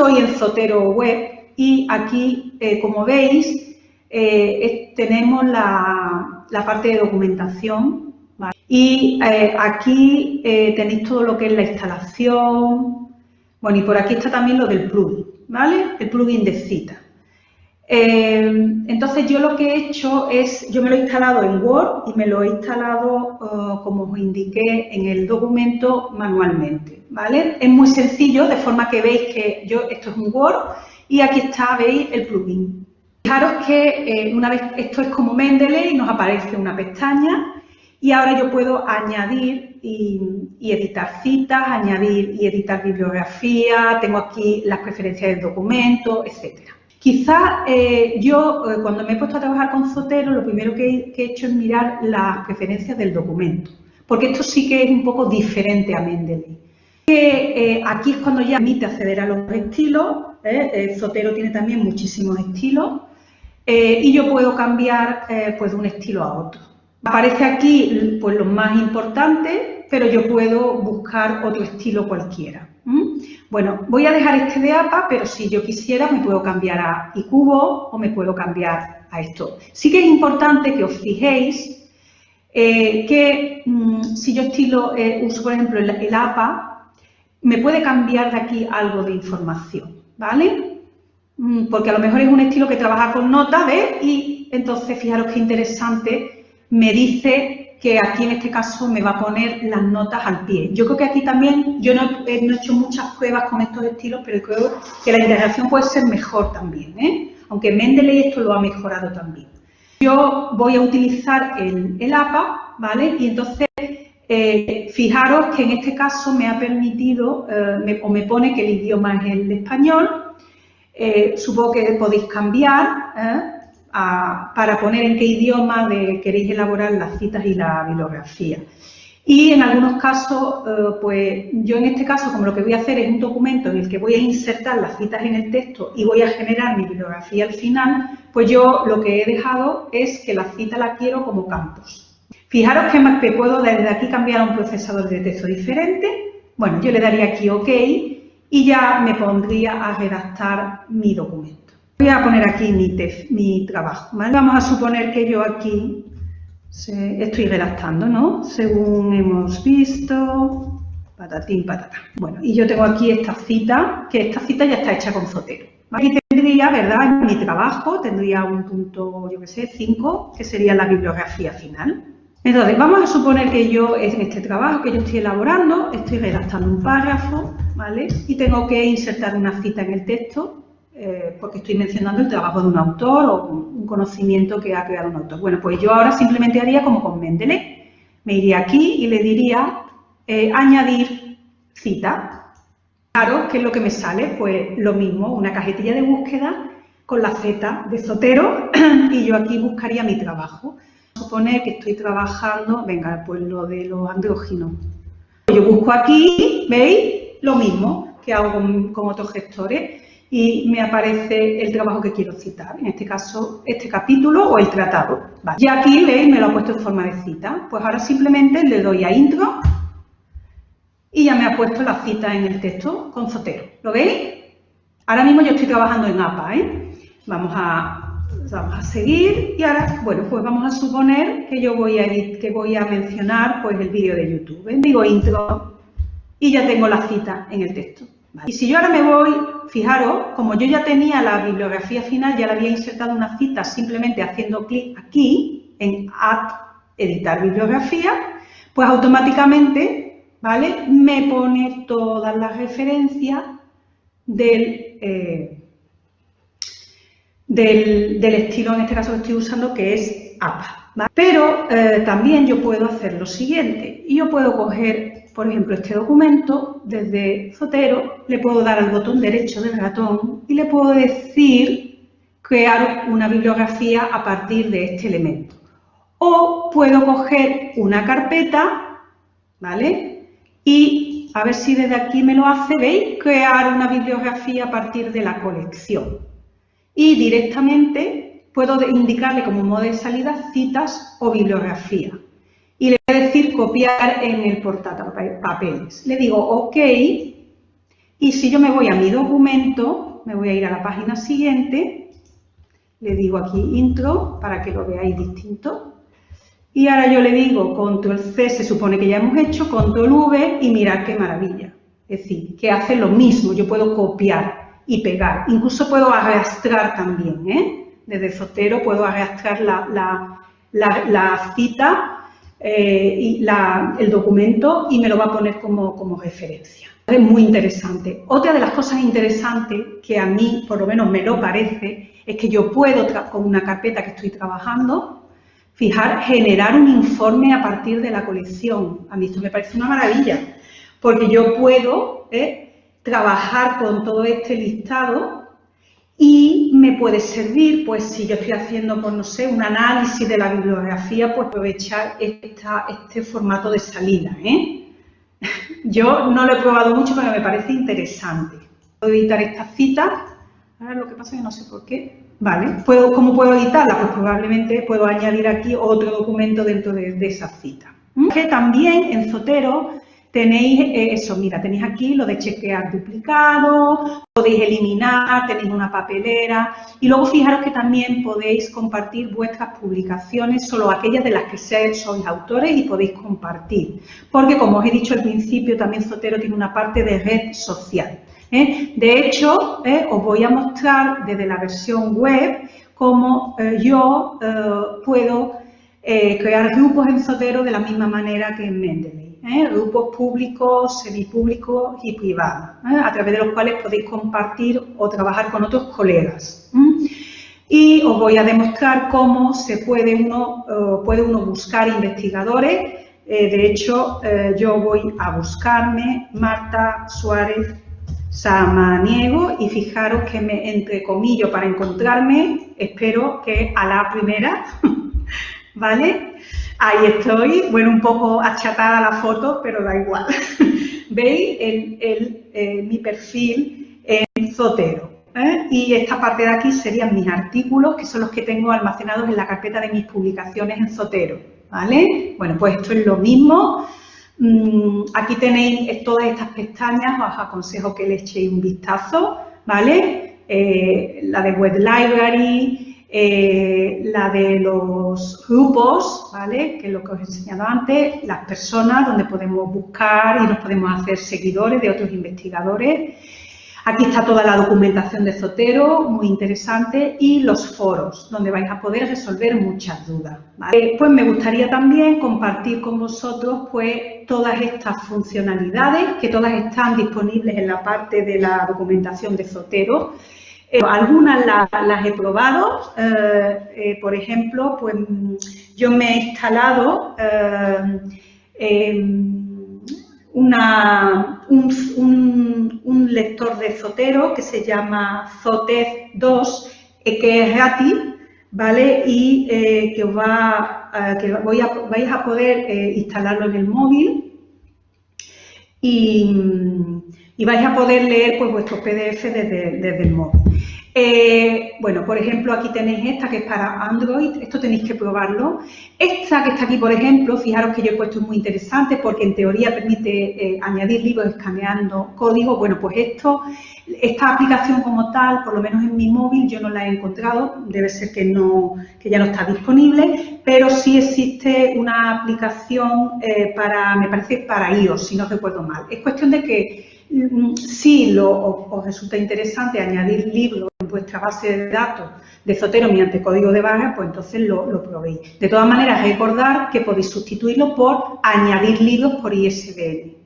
estoy en Zotero Web y aquí, eh, como veis, eh, tenemos la, parte de documentación y eh, aquí tenéis todo lo que es la instalación, bueno, y por aquí está también lo del plugin, ¿vale? El plugin de cita. entonces yo lo que he hecho es, yo me lo he instalado en Word y me lo he instalado, como os indiqué, en el documento manualmente, Es muy sencillo, de forma que veis que yo, esto es un Word, y aquí está, veis, el plugin. Fijaros que eh, una vez esto es como Mendeley, nos aparece una pestaña y ahora yo puedo añadir y, editar citas, añadir y editar bibliografía, tengo aquí las preferencias del documento, etc. Quizás eh, yo, eh, cuando me he puesto a trabajar con Zotero, lo primero que he, hecho es mirar las preferencias del documento, porque esto sí que es un poco diferente a Mendeley. Aquí es cuando ya permite acceder a los estilos, ¿eh? Zotero tiene también muchísimos estilos eh, y yo puedo cambiar eh, pues, de un estilo a otro. Aparece aquí pues, los más importantes, pero yo puedo buscar otro estilo cualquiera. Bueno, voy a dejar este de APA, pero si yo quisiera me puedo cambiar a iCubo o me puedo cambiar a esto. Sí que es importante que os fijéis que mm, si yo estilo, uso por ejemplo el APA, me puede cambiar de aquí algo de información. ¿vale? Mm, porque a lo mejor es un estilo que trabaja con notas, ¿ves? Y entonces, fijaros qué interesante, me dice que aquí en este caso me va a poner las notas al pie. Yo creo que aquí también, yo no, he hecho muchas pruebas con estos estilos, pero creo que la integración puede ser mejor también, ¿eh? Aunque Mendeley esto lo ha mejorado también. Yo voy a utilizar el, APA, ¿vale? Y entonces eh, fijaros que en este caso me ha permitido, eh, o me pone que el idioma es el español. Eh, supongo que podéis cambiar para poner en qué idioma queréis elaborar las citas y la bibliografía. Y en algunos casos, pues yo en este caso, como lo que voy a hacer es un documento en el que voy a insertar las citas en el texto y voy a generar mi bibliografía al final, pues yo lo que he dejado es que la cita la quiero como campos. Fijaros que, puedo desde aquí cambiar a un procesador de texto diferente. Bueno, yo le daría aquí OK y ya me pondría a redactar mi documento. Voy a poner aquí mi, trabajo. Vamos a suponer que yo aquí estoy redactando, ¿no? Según hemos visto, patatín, patata. Bueno, y yo tengo aquí esta cita, que esta cita ya está hecha con Zotero. Aquí tendría, ¿verdad? mi trabajo tendría un punto, yo qué sé, 5, que sería la bibliografía final. Entonces, vamos a suponer que yo, en este trabajo que yo estoy elaborando, estoy redactando un párrafo, ¿vale? Y tengo que insertar una cita en el texto, eh, porque estoy mencionando el trabajo de un autor o un conocimiento que ha creado un autor. Bueno, pues yo ahora simplemente haría como con Mendeley. Me iría aquí y le diría eh, añadir cita. Claro, ¿qué es lo que me sale? Pues lo mismo, una cajetilla de búsqueda con la Z de Sotero y yo aquí buscaría mi trabajo suponer que estoy trabajando, venga, pues lo de los andróginos. Yo busco aquí, ¿veis? Lo mismo que hago con, otros gestores y me aparece el trabajo que quiero citar, en este caso este capítulo o el tratado. Y aquí, ¿veis? Me lo ha puesto en forma de cita. Pues ahora simplemente le doy a intro y ya me ha puesto la cita en el texto con Zotero. ¿Lo veis? Ahora mismo yo estoy trabajando en APA, ¿eh? Vamos a vamos a seguir y ahora, bueno, pues vamos a suponer que yo voy a, que voy a mencionar pues el vídeo de YouTube. ¿eh? Digo intro y ya tengo la cita en el texto. Y si yo ahora me voy, fijaros, como yo ya tenía la bibliografía final, ya le había insertado una cita simplemente haciendo clic aquí en Add, editar bibliografía, pues automáticamente, ¿vale? Me pone todas las referencias del... Eh, del, estilo, en este caso que estoy usando, que es APA. Pero eh, también yo puedo hacer lo siguiente. Yo puedo coger, por ejemplo, este documento desde Zotero, le puedo dar al botón derecho del ratón y le puedo decir crear una bibliografía a partir de este elemento. O puedo coger una carpeta, ¿vale? Y a ver si desde aquí me lo hace, ¿veis? Crear una bibliografía a partir de la colección y directamente puedo indicarle como modo de salida citas o bibliografía. Y le voy a decir copiar en el portapapeles. Le digo OK Y si yo me voy a mi documento, me voy a ir a la página siguiente, le digo aquí intro para que lo veáis distinto. Y ahora yo le digo control C, se supone que ya hemos hecho, control V y mirad qué maravilla. Es decir, que hace lo mismo, yo puedo copiar y pegar, incluso puedo arrastrar también, ¿eh? Desde Zotero puedo arrastrar la, cita eh, y el documento y me lo va a poner como, referencia. Es muy interesante. Otra de las cosas interesantes que a mí, por lo menos me lo parece, es que yo puedo, con una carpeta que estoy trabajando, fijar, generar un informe a partir de la colección. A mí esto me parece una maravilla porque yo puedo ¿eh? Trabajar con todo este listado y me puede servir, pues si yo estoy haciendo, pues no sé, un análisis de la bibliografía, pues aprovechar este formato de salida. ¿eh? Yo no lo he probado mucho, pero me parece interesante. Puedo editar estas citas. Ahora lo que pasa es que no sé por qué. Vale, ¿Puedo, ¿cómo puedo editarla? Pues probablemente puedo añadir aquí otro documento dentro de, de esa cita. Que también en Zotero Tenéis eh, eso, mira, tenéis aquí lo de chequear duplicado, podéis eliminar, tenéis una papelera y luego fijaros que también podéis compartir vuestras publicaciones, solo aquellas de las que sois autores y podéis compartir. Porque como os he dicho al principio, también Zotero tiene una parte de red social. ¿eh? De hecho, ¿eh? os voy a mostrar desde la versión web cómo yo puedo crear grupos en Zotero de la misma manera que en Mendeley. ¿Eh? grupos públicos, semipúblicos y privados, ¿eh? a través de los cuales podéis compartir o trabajar con otros colegas. Y os voy a demostrar cómo se puede uno, puede uno buscar investigadores. Eh, de hecho, yo voy a buscarme Marta Suárez Samaniego y fijaros que me entrecomillo para encontrarme, espero que a la primera, ¿vale? Ahí estoy, bueno, un poco achatada la foto, pero da igual. Veis el, eh, mi perfil en Zotero. ¿eh? Y esta parte de aquí serían mis artículos, que son los que tengo almacenados en la carpeta de mis publicaciones en Zotero. ¿Vale? Bueno, pues esto es lo mismo. Mm, aquí tenéis todas estas pestañas, os aconsejo que le echéis un vistazo, ¿vale? Eh, la de Web Library, eh, la de los grupos, ¿vale? que es lo que os he enseñado antes, las personas donde podemos buscar y nos podemos hacer seguidores de otros investigadores. Aquí está toda la documentación de Zotero, muy interesante, y los foros, donde vais a poder resolver muchas dudas. Pues me gustaría también compartir con vosotros pues, todas estas funcionalidades, que todas están disponibles en la parte de la documentación de Zotero, eh, algunas las, he probado, eh, eh, por ejemplo, pues yo me he instalado em, una, un, lector de Zotero que se llama Zotez 2, que es gratis, ¿vale? Y que, os va, que voy a, vais a poder instalarlo en el móvil y, vais a poder leer pues, vuestros PDF desde el móvil. Eh, bueno, por ejemplo, aquí tenéis esta que es para Android, esto tenéis que probarlo. Esta que está aquí, por ejemplo, fijaros que yo he puesto muy interesante porque en teoría permite eh, añadir libros escaneando código. Bueno, pues esto, esta aplicación como tal, por lo menos en mi móvil, yo no la he encontrado, debe ser que, no, que ya no está disponible, pero sí existe una aplicación eh, para, me parece, para iOS, si no recuerdo mal. Es cuestión de que si lo, os resulta interesante añadir libros vuestra base de datos de Zotero mediante código de barra, pues entonces lo, probéis. De todas maneras, recordar que podéis sustituirlo por añadir libros por ISBN.